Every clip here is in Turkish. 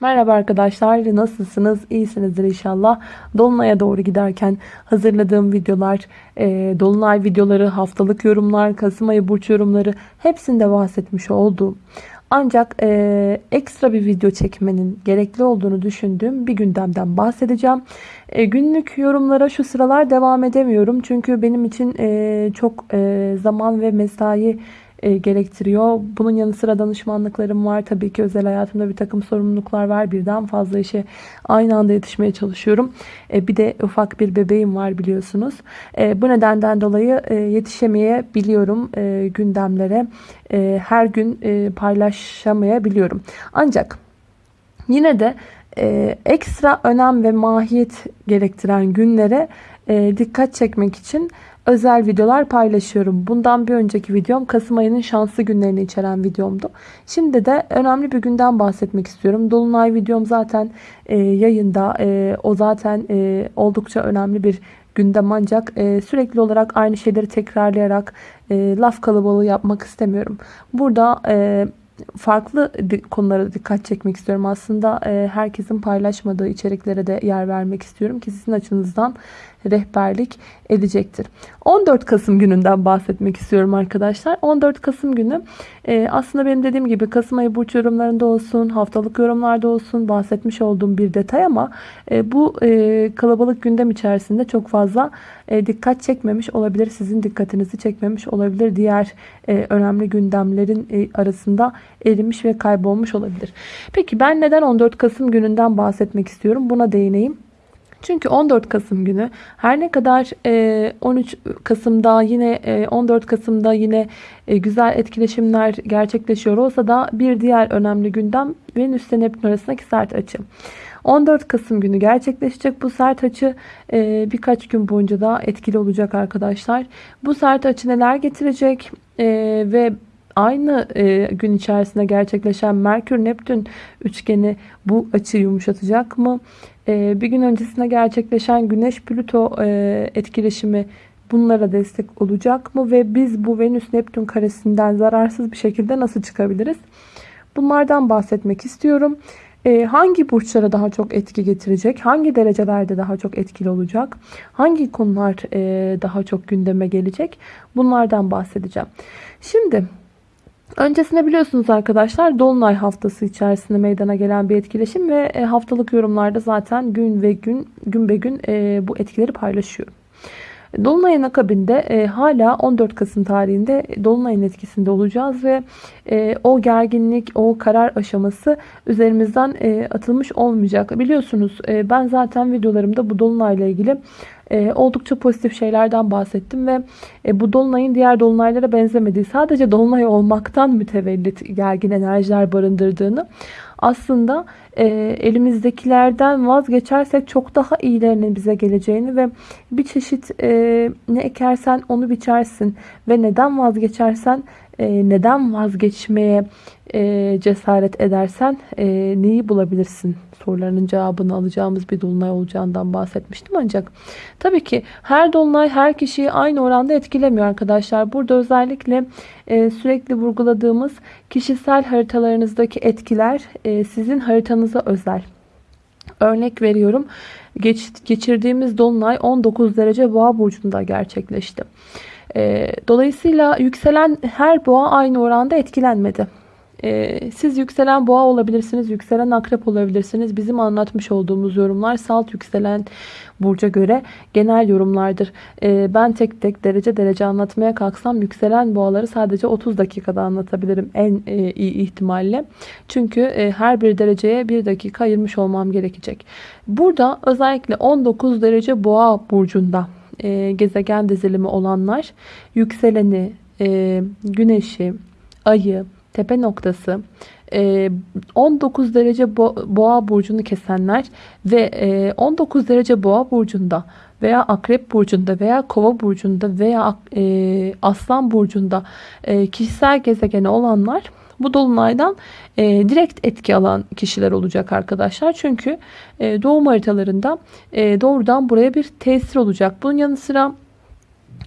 Merhaba arkadaşlar nasılsınız iyisinizdir inşallah Dolunay'a doğru giderken hazırladığım videolar e, Dolunay videoları haftalık yorumlar Kasım ayı burç yorumları hepsinde bahsetmiş oldum ancak e, ekstra bir video çekmenin gerekli olduğunu düşündüğüm bir gündemden bahsedeceğim. E, günlük yorumlara şu sıralar devam edemiyorum. Çünkü benim için e, çok e, zaman ve mesai e, gerektiriyor. Bunun yanı sıra danışmanlıklarım var. Tabii ki özel hayatımda bir takım sorumluluklar var. Birden fazla işe aynı anda yetişmeye çalışıyorum. E, bir de ufak bir bebeğim var biliyorsunuz. E, bu nedenden dolayı e, yetişemeyebiliyorum e, gündemlere. E, her gün e, paylaşamayabiliyorum. Ancak yine de e, ekstra önem ve mahiyet gerektiren günlere e, dikkat çekmek için özel videolar paylaşıyorum. Bundan bir önceki videom Kasım ayının şanslı günlerini içeren videomdu. Şimdi de önemli bir günden bahsetmek istiyorum. Dolunay videom zaten e, yayında. E, o zaten e, oldukça önemli bir gündem ancak e, sürekli olarak aynı şeyleri tekrarlayarak e, laf kalabalığı yapmak istemiyorum. Burada e, farklı konulara dikkat çekmek istiyorum. Aslında e, herkesin paylaşmadığı içeriklere de yer vermek istiyorum ki sizin açınızdan rehberlik edecektir. 14 Kasım gününden bahsetmek istiyorum arkadaşlar. 14 Kasım günü e, aslında benim dediğim gibi Kasım ayı burç yorumlarında olsun, haftalık yorumlarda olsun bahsetmiş olduğum bir detay ama e, bu e, kalabalık gündem içerisinde çok fazla dikkat çekmemiş olabilir. Sizin dikkatinizi çekmemiş olabilir. Diğer önemli gündemlerin arasında erimiş ve kaybolmuş olabilir. Peki ben neden 14 Kasım gününden bahsetmek istiyorum? Buna değineyim. Çünkü 14 Kasım günü her ne kadar 13 e, Kasım'da yine 14 e, Kasım'da yine e, güzel etkileşimler gerçekleşiyor olsa da bir diğer önemli gündem Venüs ile Neptün arasındaki sert açı. 14 Kasım günü gerçekleşecek bu sert açı birkaç gün boyunca da etkili olacak arkadaşlar. Bu sert açı neler getirecek ve aynı gün içerisinde gerçekleşen Merkür-Neptün üçgeni bu açıyı yumuşatacak mı? Ee, bir gün öncesinde gerçekleşen Güneş-Plüto e, etkileşimi bunlara destek olacak mı? Ve biz bu Venüs-Neptün karesinden zararsız bir şekilde nasıl çıkabiliriz? Bunlardan bahsetmek istiyorum. Ee, hangi burçlara daha çok etki getirecek? Hangi derecelerde daha çok etkili olacak? Hangi konular e, daha çok gündeme gelecek? Bunlardan bahsedeceğim. Şimdi Öncesinde biliyorsunuz arkadaşlar Dolunay haftası içerisinde meydana gelen bir etkileşim ve e, haftalık yorumlarda zaten gün ve gün gün be gün e, bu etkileri paylaşıyorum. Dolunay'ın akabinde e, hala 14 Kasım tarihinde Dolunay'ın etkisinde olacağız ve e, o gerginlik, o karar aşaması üzerimizden e, atılmış olmayacak. Biliyorsunuz e, ben zaten videolarımda bu Dolunay'la ilgili e, oldukça pozitif şeylerden bahsettim ve e, bu dolunayın diğer dolunaylara benzemediği sadece dolunay olmaktan mütevellit gergin enerjiler barındırdığını aslında e, elimizdekilerden vazgeçersek çok daha iyilerinin bize geleceğini ve bir çeşit e, ne ekersen onu biçersin ve neden vazgeçersen e, neden vazgeçmeye e, cesaret edersen e, neyi bulabilirsin sorularının cevabını alacağımız bir dolunay olacağından bahsetmiştim ancak tabii ki her dolunay her kişiyi aynı oranda etkilemiyor arkadaşlar. Burada özellikle e, sürekli vurguladığımız kişisel haritalarınızdaki etkiler sizin haritanıza özel. Örnek veriyorum. Geç, geçirdiğimiz dolunay 19 derece boğa burcunda gerçekleşti. E, dolayısıyla yükselen her boğa aynı oranda etkilenmedi. Ee, siz yükselen boğa olabilirsiniz, yükselen akrep olabilirsiniz. Bizim anlatmış olduğumuz yorumlar salt yükselen burca göre genel yorumlardır. Ee, ben tek tek derece derece anlatmaya kalksam yükselen boğaları sadece 30 dakikada anlatabilirim en e, iyi ihtimalle. Çünkü e, her bir dereceye bir dakika ayırmış olmam gerekecek. Burada özellikle 19 derece boğa burcunda e, gezegen dizilimi olanlar yükseleni, güneşi, ayı, tepe noktası 19 e, derece boğa burcunu kesenler ve 19 e, derece boğa burcunda veya akrep burcunda veya kova burcunda veya e, aslan burcunda kişisel gezegeni olanlar bu dolunaydan direkt etki alan kişiler olacak arkadaşlar. Çünkü doğum haritalarında doğrudan buraya bir tesir olacak. Bunun yanı sıra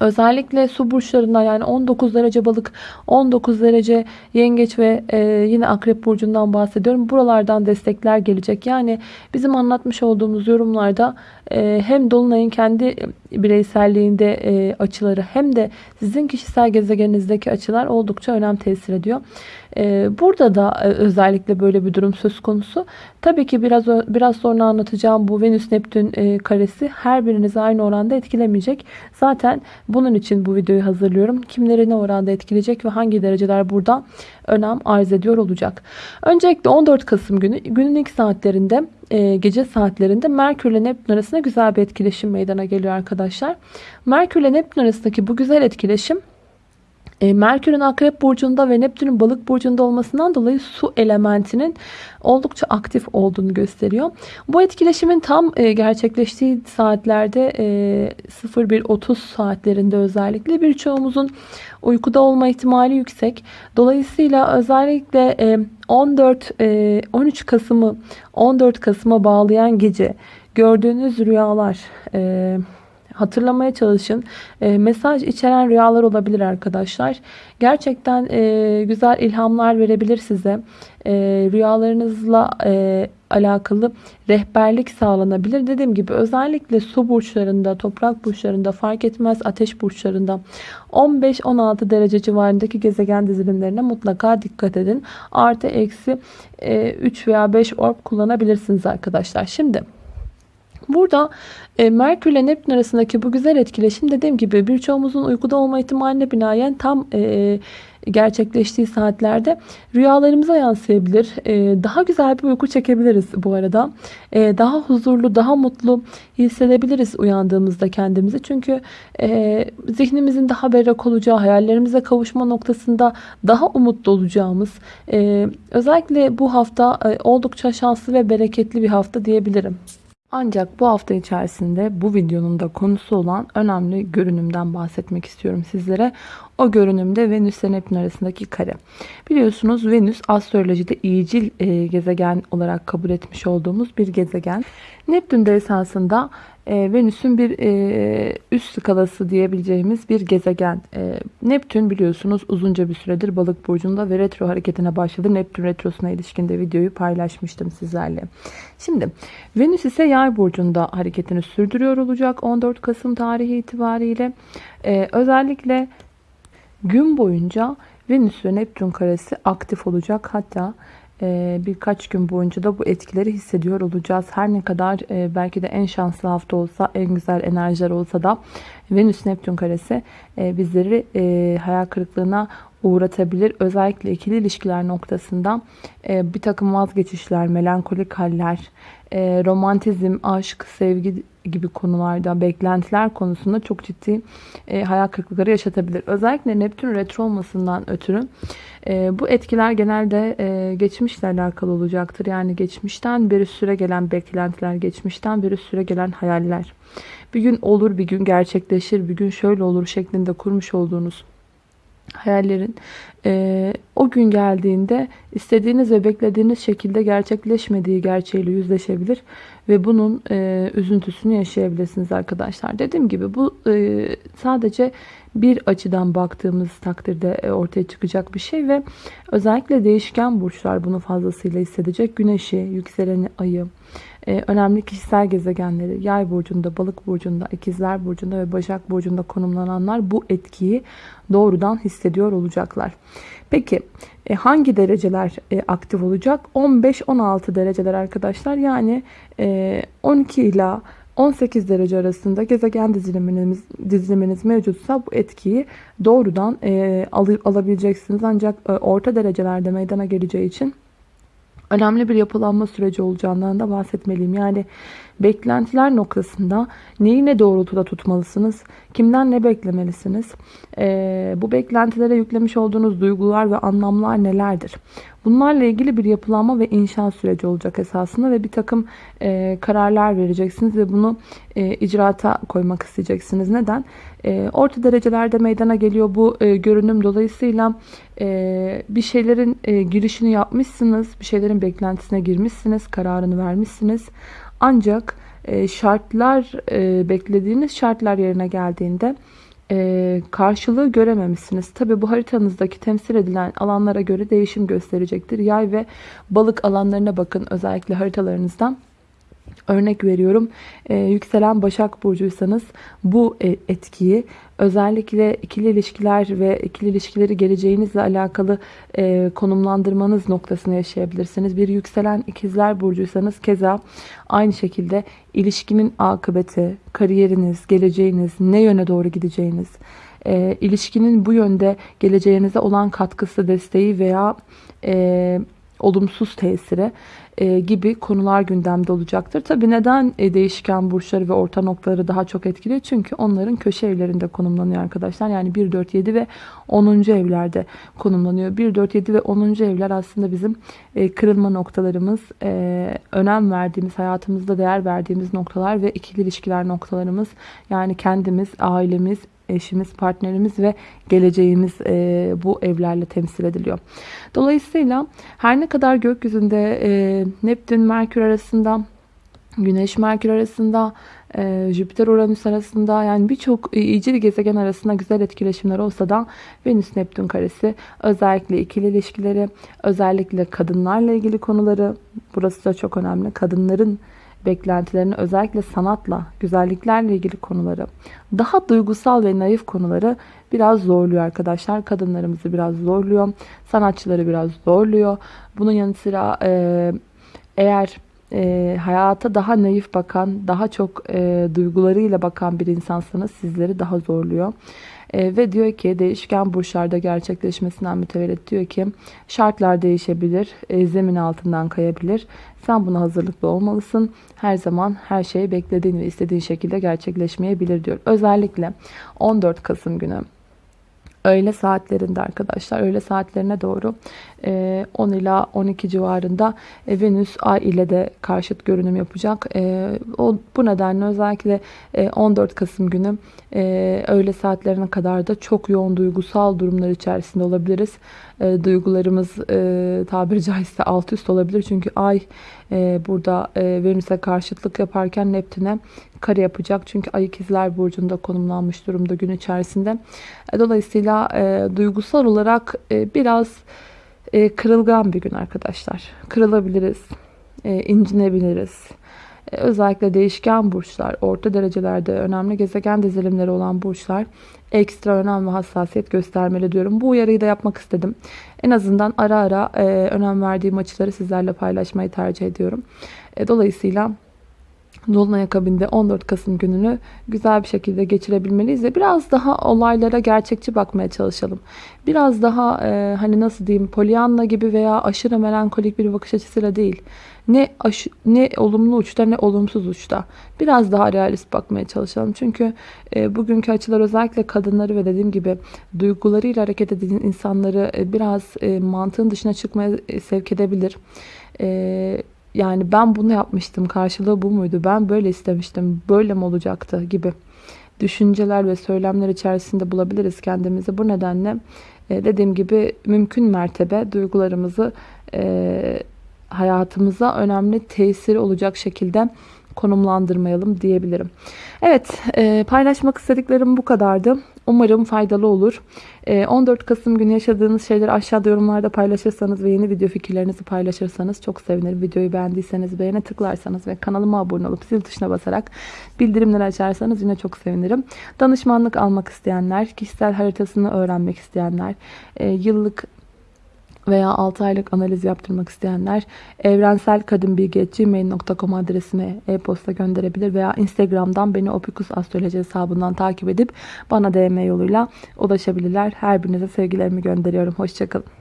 Özellikle su burçlarında yani 19 derece balık, 19 derece yengeç ve e, yine akrep burcundan bahsediyorum. Buralardan destekler gelecek. Yani bizim anlatmış olduğumuz yorumlarda e, hem Dolunay'ın kendi bireyselliğinde e, açıları hem de sizin kişisel gezegeninizdeki açılar oldukça önem tesir ediyor. E, burada da e, özellikle böyle bir durum söz konusu. Tabii ki biraz biraz sonra anlatacağım bu Venüs Neptün e, karesi her birinizi aynı oranda etkilemeyecek. Zaten bunun için bu videoyu hazırlıyorum. Kimleri ne oranda etkileyecek ve hangi dereceler burada önem arz ediyor olacak. Öncelikle 14 Kasım günü günün ilk saatlerinde e, gece saatlerinde Merkür ile Neptün arasında güzel bir etkileşim meydana geliyor arkadaşlar. Merkür ile Neptün arasındaki bu güzel etkileşim e, Merkür'ün Akrep Burcu'nda ve Neptün'ün Balık Burcu'nda olmasından dolayı su elementinin oldukça aktif olduğunu gösteriyor. Bu etkileşimin tam e, gerçekleştiği saatlerde e, 01.30 saatlerinde özellikle birçoğumuzun uykuda olma ihtimali yüksek. Dolayısıyla özellikle e, 14 e, 13 Kasım'ı 14 Kasım'a bağlayan gece gördüğünüz rüyalar e, hatırlamaya çalışın. E, mesaj içeren rüyalar olabilir arkadaşlar. Gerçekten e, güzel ilhamlar verebilir size. E, rüyalarınızla e, alakalı rehberlik sağlanabilir. Dediğim gibi özellikle su burçlarında, toprak burçlarında fark etmez ateş burçlarında 15-16 derece civarındaki gezegen dizilimlerine mutlaka dikkat edin. Artı eksi 3 veya 5 orb kullanabilirsiniz arkadaşlar. Şimdi Burada e, Merkür ile Neptün arasındaki bu güzel etkileşim dediğim gibi birçoğumuzun uykuda olma ihtimaline binaen tam e, gerçekleştiği saatlerde rüyalarımıza yansıyabilir. E, daha güzel bir uyku çekebiliriz bu arada. E, daha huzurlu, daha mutlu hissedebiliriz uyandığımızda kendimizi. Çünkü e, zihnimizin daha berrak olacağı, hayallerimize kavuşma noktasında daha umutlu olacağımız, e, özellikle bu hafta e, oldukça şanslı ve bereketli bir hafta diyebilirim. Ancak bu hafta içerisinde bu videonun da konusu olan önemli görünümden bahsetmek istiyorum sizlere. O görünümde Venüs ile Neptün arasındaki kare. Biliyorsunuz Venüs astrolojide iyicil e, gezegen olarak kabul etmiş olduğumuz bir gezegen. Neptün de esasında e, Venüs'ün bir e, üst skalası diyebileceğimiz bir gezegen. E, Neptün biliyorsunuz uzunca bir süredir balık burcunda ve retro hareketine başladı. Neptün retrosuna ilişkin de videoyu paylaşmıştım sizlerle. Şimdi Venüs ise yay burcunda hareketini sürdürüyor olacak 14 Kasım tarihi itibariyle. E, özellikle gün boyunca Venüs ve Neptün karesi aktif olacak. Hatta birkaç gün boyunca da bu etkileri hissediyor olacağız. Her ne kadar e, belki de en şanslı hafta olsa, en güzel enerjiler olsa da Venüs Neptün karesi e, bizleri e, hayal kırıklığına uğratabilir. Özellikle ikili ilişkiler noktasında bir takım vazgeçişler, melankolik haller, romantizm, aşk, sevgi gibi konularda, beklentiler konusunda çok ciddi hayal kırıklıkları yaşatabilir. Özellikle Neptün retro olmasından ötürü e, bu etkiler genelde e, geçmişle alakalı olacaktır. Yani geçmişten beri süre gelen beklentiler, geçmişten beri süre gelen hayaller. Bir gün olur, bir gün gerçekleşir, bir gün şöyle olur şeklinde kurmuş olduğunuz hayallerin e, o gün geldiğinde istediğiniz ve beklediğiniz şekilde gerçekleşmediği gerçeğiyle yüzleşebilir ve bunun e, üzüntüsünü yaşayabilirsiniz arkadaşlar. Dediğim gibi bu e, sadece bir açıdan baktığımız takdirde e, ortaya çıkacak bir şey ve özellikle değişken burçlar bunu fazlasıyla hissedecek. Güneşi, yükseleni, ayı, e, önemli kişisel gezegenleri yay burcunda, balık burcunda, ikizler burcunda ve başak burcunda konumlananlar bu etkiyi doğrudan hissediyor olacaklar. Peki e, hangi dereceler e, aktif olacak? 15-16 dereceler arkadaşlar. Yani e, 12 ila 18 derece arasında gezegen diziliminiz, diziliminiz mevcutsa bu etkiyi doğrudan e, al, alabileceksiniz. Ancak e, orta derecelerde meydana geleceği için önemli bir yapılanma süreci olacağından da bahsetmeliyim. Yani beklentiler noktasında neyi ne doğrultuda tutmalısınız? Kimden ne beklemelisiniz? Ee, bu beklentilere yüklemiş olduğunuz duygular ve anlamlar nelerdir? Bunlarla ilgili bir yapılanma ve inşa süreci olacak esasında ve bir takım e, kararlar vereceksiniz ve bunu e, icraata koymak isteyeceksiniz. Neden? E, orta derecelerde meydana geliyor bu e, görünüm. Dolayısıyla e, bir şeylerin e, girişini yapmışsınız, bir şeylerin beklentisine girmişsiniz, kararını vermişsiniz. Ancak e, şartlar, e, beklediğiniz şartlar yerine geldiğinde e, karşılığı görememişsiniz. Tabi bu haritanızdaki temsil edilen alanlara göre değişim gösterecektir. Yay ve balık alanlarına bakın özellikle haritalarınızdan. Örnek veriyorum e, yükselen Başak Burcuysanız bu e, etkiyi özellikle ikili ilişkiler ve ikili ilişkileri geleceğinizle alakalı e, konumlandırmanız noktasını yaşayabilirsiniz. Bir yükselen ikizler Burcuysanız keza aynı şekilde ilişkinin akıbeti, kariyeriniz, geleceğiniz, ne yöne doğru gideceğiniz, e, ilişkinin bu yönde geleceğinize olan katkısı, desteği veya e, olumsuz tesiri e, gibi konular gündemde olacaktır. Tabi neden e, değişken burçları ve orta noktaları daha çok etkiliyor? Çünkü onların köşe evlerinde konumlanıyor arkadaşlar. Yani 1, 4, 7 ve 10. evlerde konumlanıyor. 1, 4, 7 ve 10. evler aslında bizim e, kırılma noktalarımız, önem verdiğimiz, hayatımızda değer verdiğimiz noktalar ve ikili ilişkiler noktalarımız. Yani kendimiz, ailemiz, eşimiz, partnerimiz ve geleceğimiz e, bu evlerle temsil ediliyor. Dolayısıyla her ne kadar gökyüzünde e, Neptün, Merkür arasında, Güneş, Merkür arasında, e, Jüpiter, Uranüs arasında yani birçok iyicil gezegen arasında güzel etkileşimler olsa da Venüs, Neptün karesi özellikle ikili ilişkileri, özellikle kadınlarla ilgili konuları, burası da çok önemli. Kadınların beklentilerini özellikle sanatla, güzelliklerle ilgili konuları, daha duygusal ve naif konuları biraz zorluyor arkadaşlar. Kadınlarımızı biraz zorluyor, sanatçıları biraz zorluyor. Bunun yanı sıra e, eğer e, hayata daha naif bakan, daha çok e, duygularıyla bakan bir insansanız sizleri daha zorluyor. E, ve diyor ki değişken burçlarda gerçekleşmesinden mütevellit diyor ki şartlar değişebilir, e, zemin altından kayabilir. Sen buna hazırlıklı olmalısın. Her zaman her şey beklediğin ve istediğin şekilde gerçekleşmeyebilir diyor. Özellikle 14 Kasım günü öğle saatlerinde arkadaşlar öğle saatlerine doğru 10 e, ila 12 civarında e, Venüs Ay ile de karşıt görünüm yapacak. E, o bu nedenle özellikle 14 Kasım günü öğle saatlerine kadar da çok yoğun duygusal durumlar içerisinde olabiliriz. Duygularımız tabiri caizse alt üst olabilir. Çünkü Ay burada Venüs'e karşıtlık yaparken Neptün'e kare yapacak. Çünkü Ay ikizler burcunda konumlanmış durumda gün içerisinde. Dolayısıyla duygusal olarak biraz e, kırılgan bir gün arkadaşlar. Kırılabiliriz, e, incinebiliriz. E, özellikle değişken burçlar, orta derecelerde önemli gezegen dizilimleri olan burçlar ekstra önem ve hassasiyet göstermeli diyorum. Bu uyarıyı da yapmak istedim. En azından ara ara e, önem verdiğim açıları sizlerle paylaşmayı tercih ediyorum. E, dolayısıyla Dolunay akabinde 14 Kasım gününü güzel bir şekilde geçirebilmeliyiz ve biraz daha olaylara gerçekçi bakmaya çalışalım. Biraz daha e, hani nasıl diyeyim polyanla gibi veya aşırı melankolik bir bakış açısıyla değil. Ne aş ne olumlu uçta ne olumsuz uçta. Biraz daha realist bakmaya çalışalım. Çünkü e, bugünkü açılar özellikle kadınları ve dediğim gibi duygularıyla hareket eden insanları e, biraz e, mantığın dışına çıkmaya e, sevk edebilir. E, yani ben bunu yapmıştım karşılığı bu muydu ben böyle istemiştim böyle mi olacaktı gibi düşünceler ve söylemler içerisinde bulabiliriz kendimizi. Bu nedenle e, dediğim gibi mümkün mertebe duygularımızı e, hayatımıza önemli tesiri olacak şekilde konumlandırmayalım diyebilirim. Evet e, paylaşmak istediklerim bu kadardı. Umarım faydalı olur. 14 Kasım günü yaşadığınız şeyleri aşağıda yorumlarda paylaşırsanız ve yeni video fikirlerinizi paylaşırsanız çok sevinirim. Videoyu beğendiyseniz beğene tıklarsanız ve kanalıma abone olup zil tuşuna basarak bildirimleri açarsanız yine çok sevinirim. Danışmanlık almak isteyenler, kişisel haritasını öğrenmek isteyenler, yıllık veya 6 aylık analiz yaptırmak isteyenler evrenselkadınbilgi.gmail.com adresine e-posta gönderebilir veya Instagram'dan beni Opikus Astroloji hesabından takip edip bana DM yoluyla ulaşabilirler. Her birinize sevgilerimi gönderiyorum. Hoşçakalın.